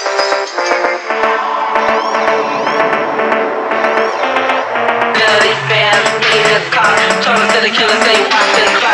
Dirty fans, need a car. Turn to the killers, they watch